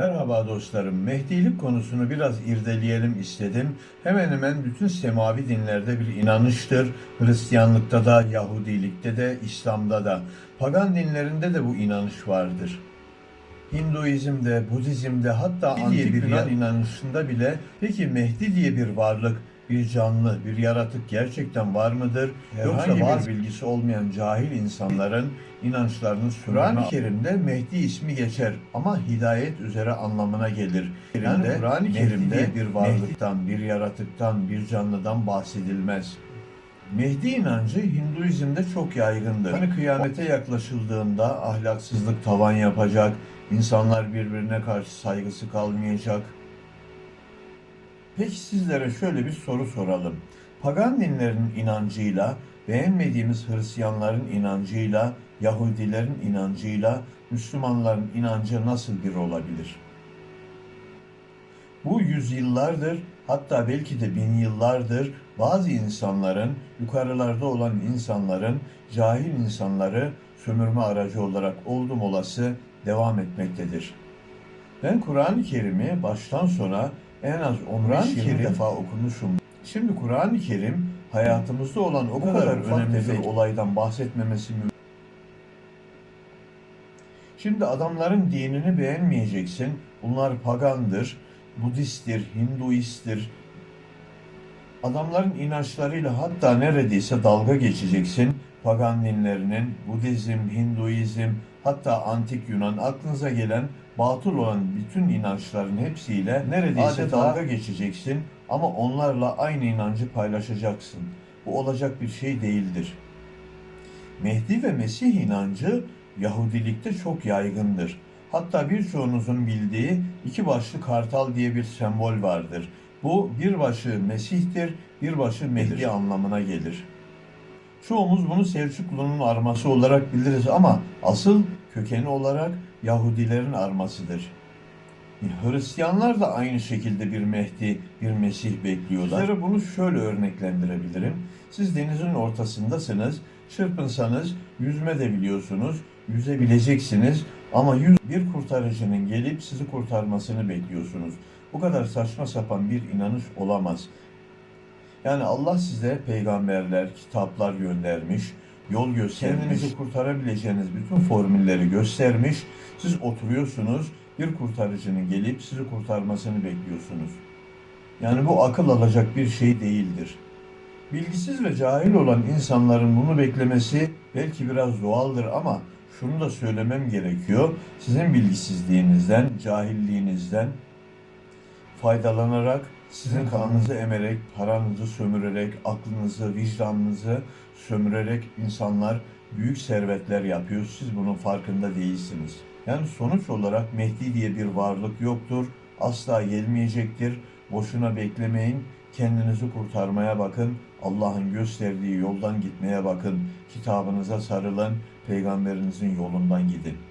Merhaba dostlarım. Mehdilik konusunu biraz irdeleyelim istedim. Hemen hemen bütün semavi dinlerde bir inanıştır. Hristiyanlıkta da, Yahudilikte de, İslam'da da. Pagan dinlerinde de bu inanış vardır. Hinduizm'de, Budizm'de hatta antik Yunan inanışında bile peki Mehdi diye bir varlık, bir canlı, bir yaratık gerçekten var mıdır? Yoksa var bilgisi olmayan cahil insanların inançlarını Kur'an-ı Kerim'de Mehdi ismi geçer ama hidayet üzere anlamına gelir. Yani Kur'an-ı Kerim'de bir varlıktan, bir yaratıktan, bir canlıdan bahsedilmez. Mehdi inancı Hinduizm'de çok yaygındır. Hani kıyamete yaklaşıldığında ahlaksızlık tavan yapacak, insanlar birbirine karşı saygısı kalmayacak. Peki sizlere şöyle bir soru soralım. Pagan dinlerin inancıyla, beğenmediğimiz Hristiyanların inancıyla, Yahudilerin inancıyla, Müslümanların inancı nasıl bir olabilir? Bu yüzyıllardır, hatta belki de bin yıllardır bazı insanların, yukarılarda olan insanların, cahil insanları sömürme aracı olarak oldum olası devam etmektedir. Ben Kur'an-ı Kerim'i baştan sona en az 15-20 defa okumuşum. Şimdi Kur'an-ı Kerim hayatımızda olan o kadar, önemli bir olaydan bahsetmemesi mümkün. Şimdi adamların dinini beğenmeyeceksin. Bunlar pagandır, Budisttir, Hinduisttir. Adamların inançlarıyla hatta neredeyse dalga geçeceksin. Pagan dinlerinin, Budizm, Hinduizm, hatta antik Yunan aklınıza gelen batıl olan bütün inançların hepsiyle neredeyse Adeta- dalga geçeceksin ama onlarla aynı inancı paylaşacaksın. Bu olacak bir şey değildir. Mehdi ve Mesih inancı Yahudilikte çok yaygındır. Hatta birçoğunuzun bildiği iki başlı kartal diye bir sembol vardır. Bu bir başı Mesih'tir, bir başı Mehdi anlamına gelir. Çoğumuz bunu Selçuklu'nun arması olarak biliriz ama asıl kökeni olarak Yahudilerin armasıdır. Hristiyanlar da aynı şekilde bir Mehdi, bir Mesih bekliyorlar. Sizlere bunu şöyle örneklendirebilirim. Siz denizin ortasındasınız, çırpınsanız yüzme de biliyorsunuz, yüzebileceksiniz ama yüz bir kurtarıcının gelip sizi kurtarmasını bekliyorsunuz. Bu kadar saçma sapan bir inanış olamaz. Yani Allah size peygamberler, kitaplar göndermiş, yol göstermiş. Kendinizi kurtarabileceğiniz bütün formülleri göstermiş. Siz oturuyorsunuz, bir kurtarıcının gelip sizi kurtarmasını bekliyorsunuz. Yani bu akıl alacak bir şey değildir. Bilgisiz ve cahil olan insanların bunu beklemesi belki biraz doğaldır ama şunu da söylemem gerekiyor. Sizin bilgisizliğinizden, cahilliğinizden faydalanarak sizin kanınızı emerek, paranızı sömürerek, aklınızı, vicdanınızı sömürerek insanlar büyük servetler yapıyor. Siz bunun farkında değilsiniz. Yani sonuç olarak Mehdi diye bir varlık yoktur. Asla gelmeyecektir. Boşuna beklemeyin. Kendinizi kurtarmaya bakın. Allah'ın gösterdiği yoldan gitmeye bakın. Kitabınıza sarılın. Peygamberinizin yolundan gidin.